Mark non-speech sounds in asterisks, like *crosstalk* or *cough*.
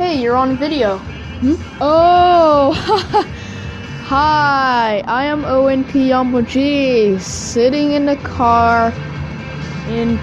Hey, you're on video. Hmm. Oh, *laughs* hi. I am Owen Kiyamaji, sitting in the car in.